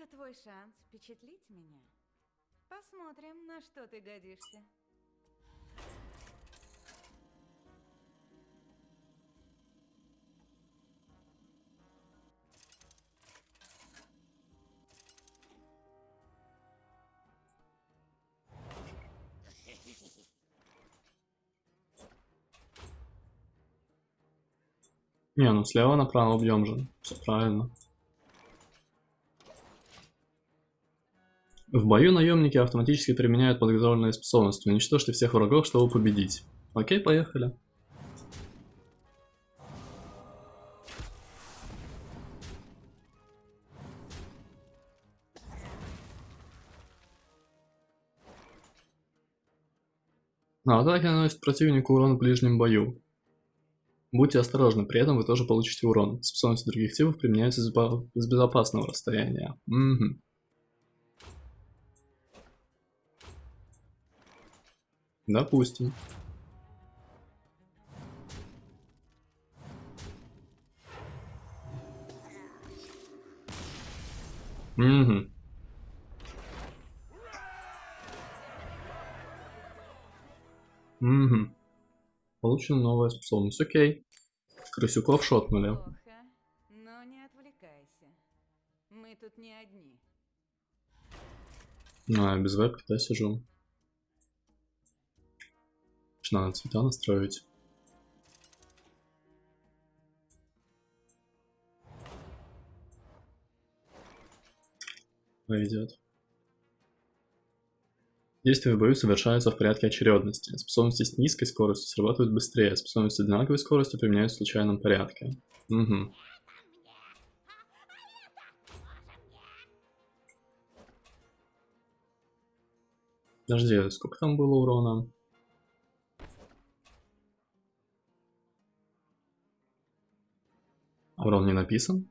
Это твой шанс впечатлить меня. Посмотрим, на что ты годишься. Не, ну слева направо бьем же. Все правильно. В бою наемники автоматически применяют подготовленные способности. Уничтожьте всех врагов, чтобы победить. Окей, поехали. А атаки наносят противнику урон в ближнем бою. Будьте осторожны, при этом вы тоже получите урон. Способности других типов применяются с безопасного расстояния. Угу. Допустим. Угу. Угу. Получена новая способность. Окей. Крысюков шотнули. Плохо, но не отвлекайся. Мы тут не одни. А, без вебки, да, сижу. Надо цвета настроить. Пойдет. Действия в бою совершаются в порядке очередности. Способности с низкой скоростью срабатывают быстрее, способности с одинаковой скоростью применяются в случайном порядке. Угу. Подожди, сколько там было урона? Урон не написан?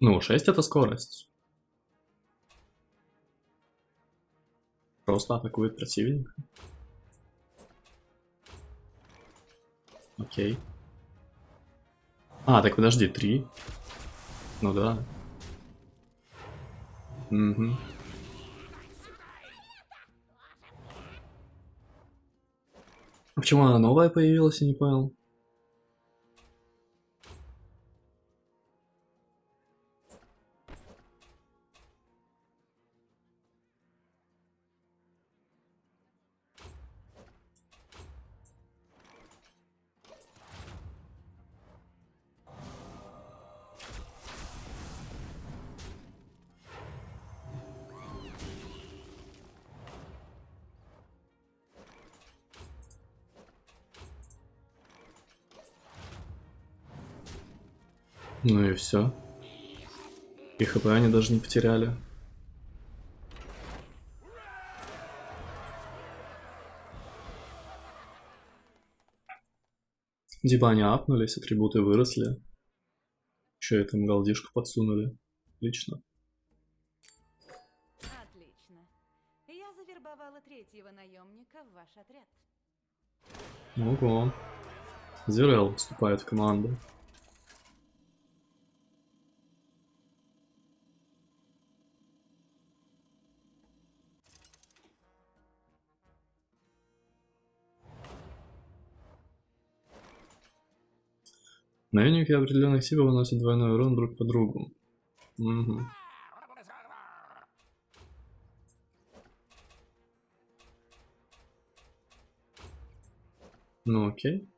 Ну, 6 это скорость. Просто атакует противника. Окей. А, так подожди, 3. Ну да. Угу. Почему она новая появилась, я не понял. Ну и все. И хп они даже не потеряли. Диба они апнулись, атрибуты выросли. Еще и там галдишку подсунули. Отлично. Отлично. Я завербовала третьего наемника в ваш отряд. Ого. Зирел вступает в команду. Наемники определенных типов выносят двойной урон друг по другу. Угу. Ну окей.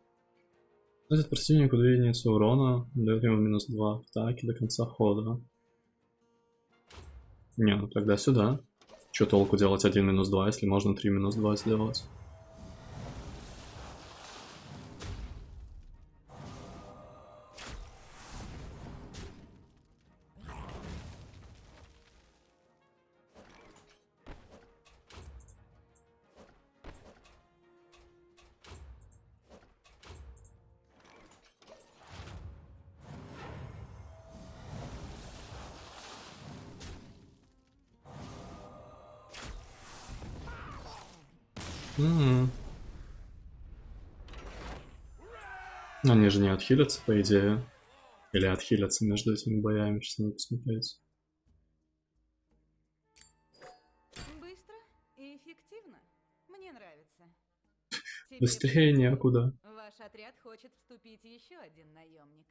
Наносит противнику 2 единицы урона, дает ему минус 2 атаки до конца хода. Не, ну тогда сюда. Че толку делать 1 минус 2, если можно 3 минус 2 сделать? Угу. Они же не отхилятся, по идее. Или отхилятся между этими боями, сейчас надо посмотреть. Быстро и эффективно. Мне нравится. Быстрее некуда. Ваш отряд хочет вступить еще один наемник.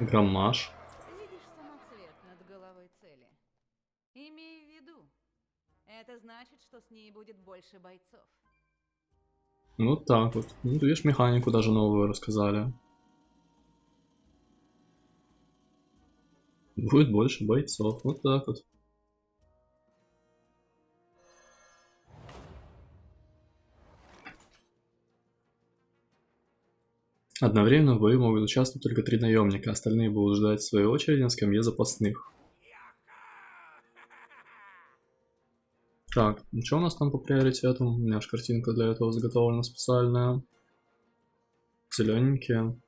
Громмаж. Видишь самоцвет над головой цели. Имей в виду, это значит, что с ней будет больше бойцов. Ну так вот. Ну, видишь, механику даже новую рассказали. Будет больше бойцов. Вот так вот. Одновременно в бою могут участвовать только три наемника, остальные будут ждать своей очереди на скамье запасных. Так, ну что у нас там по приоритетам? У меня же картинка для этого заготовлена специальная. Зелененькие.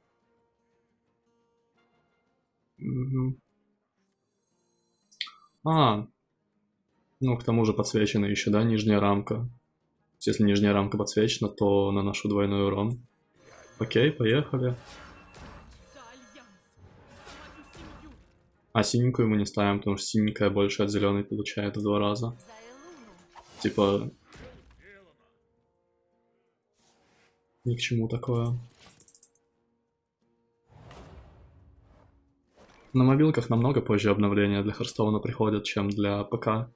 А, ну к тому же подсвечена еще, да, нижняя рамка. Если нижняя рамка подсвечена, то наношу двойной урон. Окей, поехали. А синенькую мы не ставим, потому что синенькая больше от зеленой получает в два раза. Типа... Ни к чему такое. На мобилках намного позже обновления для Харстоуна приходят, чем для ПК.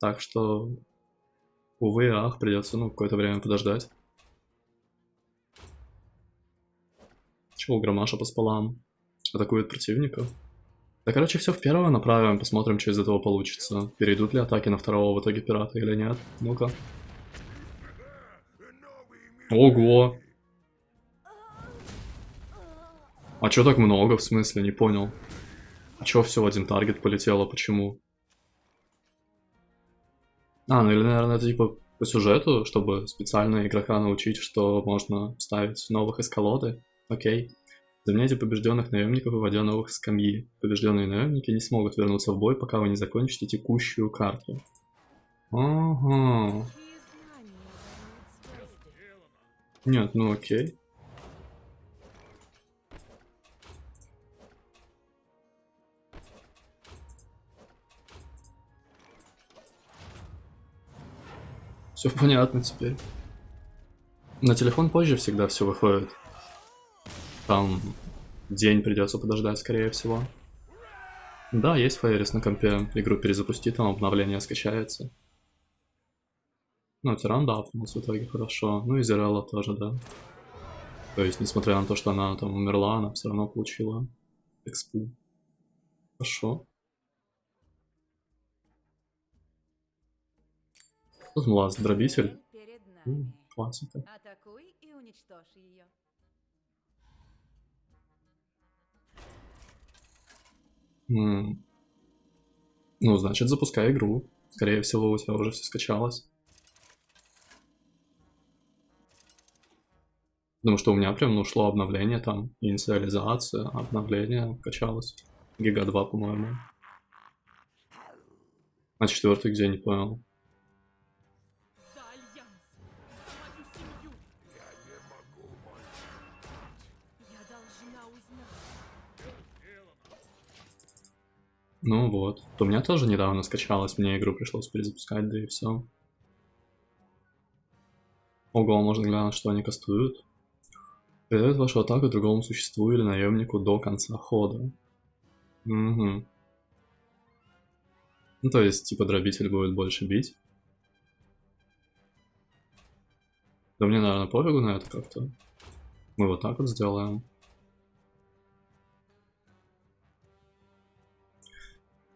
Так что, увы ах, придется ну, какое-то время подождать. Чего Громаша по спалам? Атакует противника? Да, короче, все в первое направим, посмотрим, что из этого получится. Перейдут ли атаки на второго в итоге пирата или нет. Ну-ка. Ого! А чё так много, в смысле, не понял. А чё все один таргет полетело, почему? А, ну или, наверное, это типа по сюжету, чтобы специально игрока научить, что можно ставить новых из колоды. Окей. Заменяйте побежденных наемников, выводя новых скамьи. Побежденные наемники не смогут вернуться в бой, пока вы не закончите текущую карту. Ага. Нет, ну окей. Все понятно теперь. На телефон позже всегда все выходит. Там день придется подождать, скорее всего. Да, есть Фейрис на компе. Игру перезапусти, там обновление скачается. Ну, Тиран, да, у нас в итоге хорошо. Ну и Зерелла тоже, да. То есть, несмотря на то, что она там умерла, она все равно получила экспу. Хорошо. Тут млаз, дробитель. Классика. Атакуй и уничтожь ее. Ну, значит, запускай игру. Скорее всего, у тебя уже все скачалось. Потому что у меня прям ну, шло обновление там, инициализация, обновление качалось. Гига 2, по-моему. А четвертый где, не понял. Ну вот. У меня тоже недавно скачалось, мне игру пришлось перезапускать, да и все. Ого, можно глянуть, что они кастуют. Передает вашу атаку другому существу или наемнику до конца хода. Угу. Ну, то есть, типа, дробитель будет больше бить. Да мне, наверное, пофигу на это как-то. Мы вот так вот сделаем.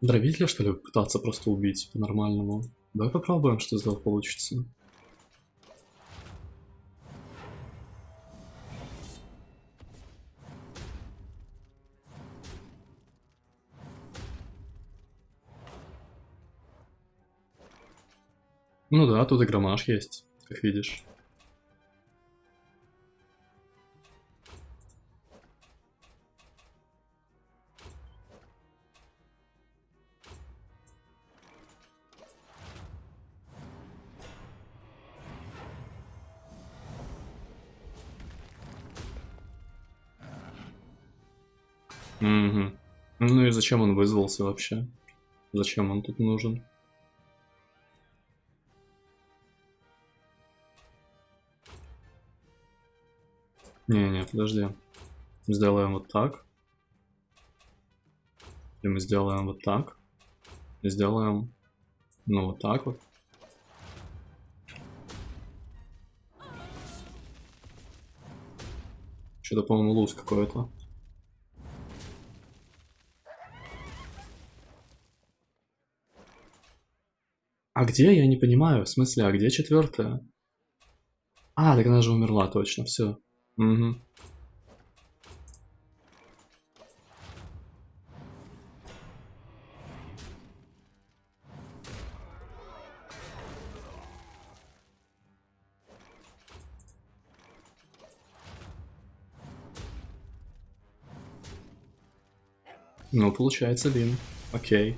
Дробителя, что ли, пытаться просто убить по-нормальному? Давай попробуем, что из получится. Ну да, тут и громаш есть, как видишь. Ну и зачем он вызвался вообще? Зачем он тут нужен? Не-не, подожди. Сделаем вот так. И мы сделаем вот так. И сделаем, ну, вот так вот. Что-то, по-моему, луз какой-то. А где, я не понимаю. В смысле, а где четвертая? А, так она же умерла, точно, все. Угу. Ну, получается, Лин. Окей.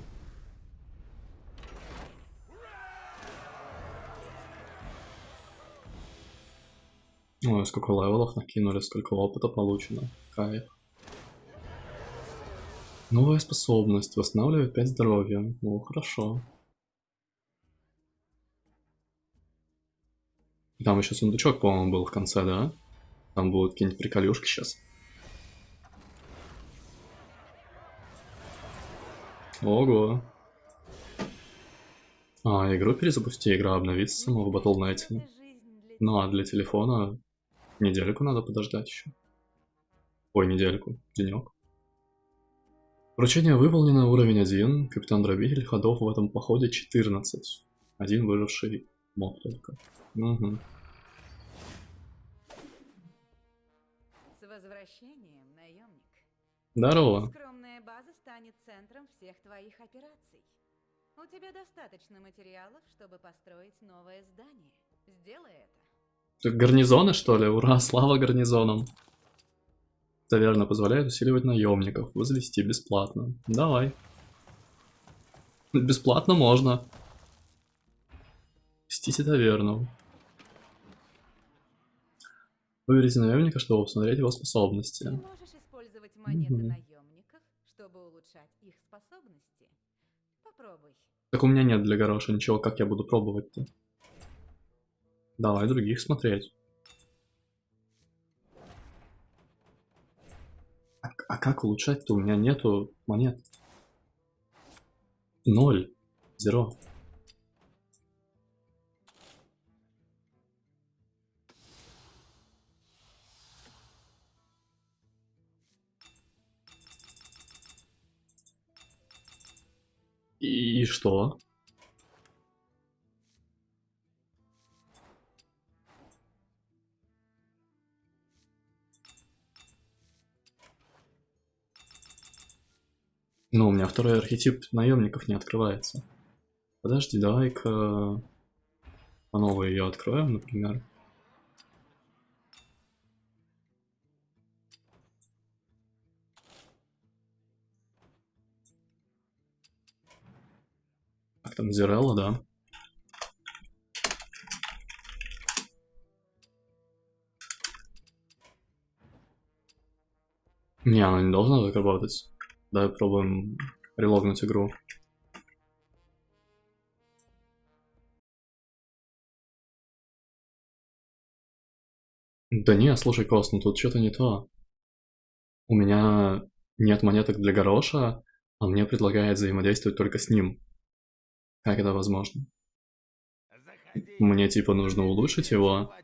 Ой, сколько левелов накинули, сколько опыта получено. Кайф. Новая способность. Восстанавливает 5 здоровья. Ну, хорошо. Там еще сундучок, по-моему, был в конце, да? Там будут какие-нибудь приколюшки сейчас. Ого. А, игру перезапусти, игра обновится сама в Battle.net. Ну а для телефона недельку надо подождать еще. Ой, недельку, денек. Поручение выполнено, уровень 1. Капитан Дробитель, ходов в этом походе 14. Один выживший моб только. Угу. С возвращением, наемник. Здорово. Скромная база станет центром всех твоих операций. У тебя достаточно материалов, чтобы построить новое здание. Сделай это. Гарнизоны, что ли? Ура, слава гарнизонам. Таверна позволяет усиливать наемников. Возвести бесплатно. Давай. Бесплатно можно. Вестите таверну. Выберите наемника, чтобы посмотреть его способности. Ты можешь использовать монеты Мгм. наемников, чтобы улучшать их способности. Попробуй. Так у меня нет для гороша ничего, как я буду пробовать-то? Давай других смотреть. А, а как улучшать-то? У меня нету монет. Ноль. Зеро. И, и что? Ну, у меня второй архетип наемников не открывается. Подожди, давай-ка по новой ее откроем, например. Так, там Зирелла, да. Не, она не должна так работать. Давай пробуем релогнуть игру. Да не, слушай, Кос, ну тут что-то не то. У меня нет монеток для гороша, а мне предлагает взаимодействовать только с ним. Как это возможно? Мне типа нужно улучшить его,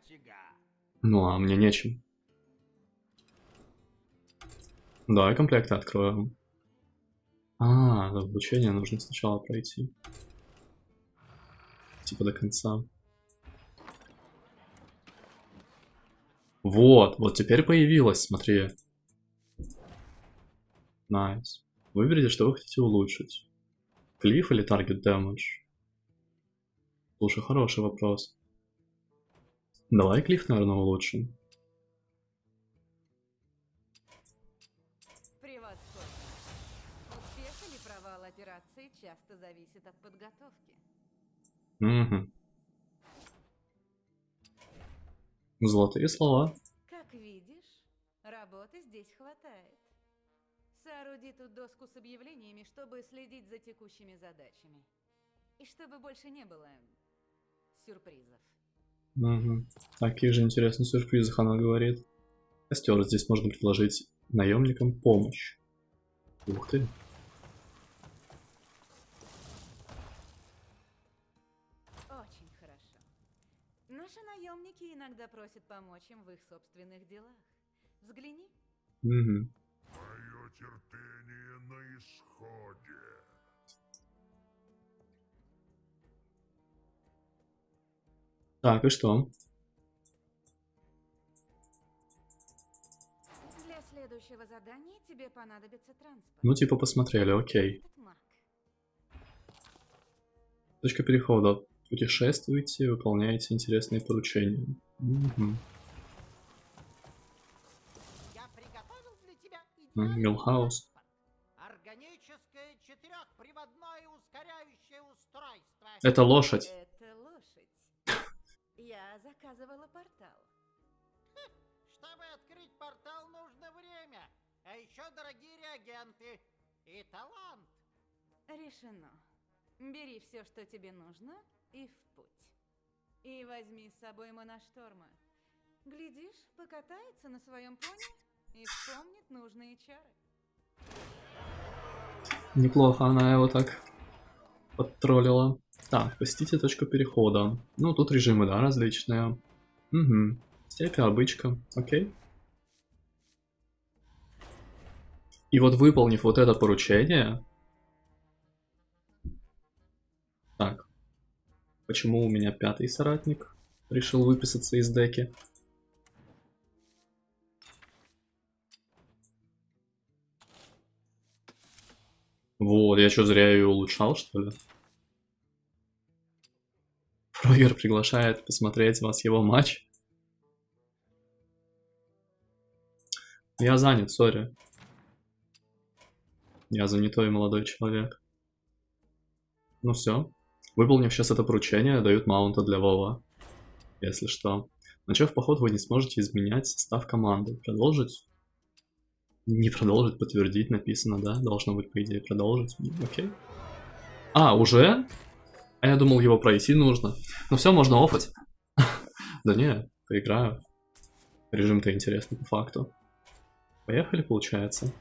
ну а мне нечем. Давай комплекты откроем. А, обучение нужно сначала пройти. Типа до конца. Вот, вот теперь появилось, смотри. Nice. Выберите, что вы хотите улучшить. Cleave или target damage? Слушай, хороший вопрос. Давай клифф, наверное, улучшим. Зависит от подготовки. Угу. Золотые слова. Как видишь, работы здесь хватает. Сооруди тут доску с объявлениями, чтобы следить за текущими задачами. И чтобы больше не было сюрпризов. Угу. Таких же интересных сюрпризах она говорит. Костер. Здесь можно предложить наемникам помощь. Ух ты. Иногда просят помочь им в их собственных делах. Взгляни. Мое терпение на исходе. Так, и что? Для следующего задания тебе понадобится транспорт. Ну, типа, посмотрели, окей. Точка перехода. Путешествуйте, выполняете интересные поручения. Мгм. Я приготовил для тебя М, идеальный Милхаус. Органическое четырехприводное ускоряющее устройство. Это лошадь. Это лошадь. Я заказывала портал. Чтобы открыть портал, нужно время. А еще дорогие реагенты. И талант. Решено. Бери все, что тебе нужно, и в путь. И возьми с собой моношторма. Глядишь, покатается на своем пони и вспомнит нужные чары. Неплохо она его так подтроллила. Так, посетите точку перехода. Ну, тут режимы, да, различные. Угу. Степи, обычка. Окей. И вот выполнив вот это поручение... Так. Почему у меня пятый соратник решил выписаться из деки? Вот, я что, зря ее улучшал, что ли? Фрогер приглашает посмотреть вас его матч. Я занят, сори. Я занятой молодой человек. Ну все. Выполнив сейчас это поручение, дают маунта для Вова. Если что. Начав поход, вы не сможете изменять состав команды. Продолжить? Не продолжить, подтвердить написано, да? Должно быть, по идее, продолжить. Окей. А, уже? А я думал, его пройти нужно. Ну все, можно офать. Да не, поиграю. Режим-то интересный по факту. Поехали, получается.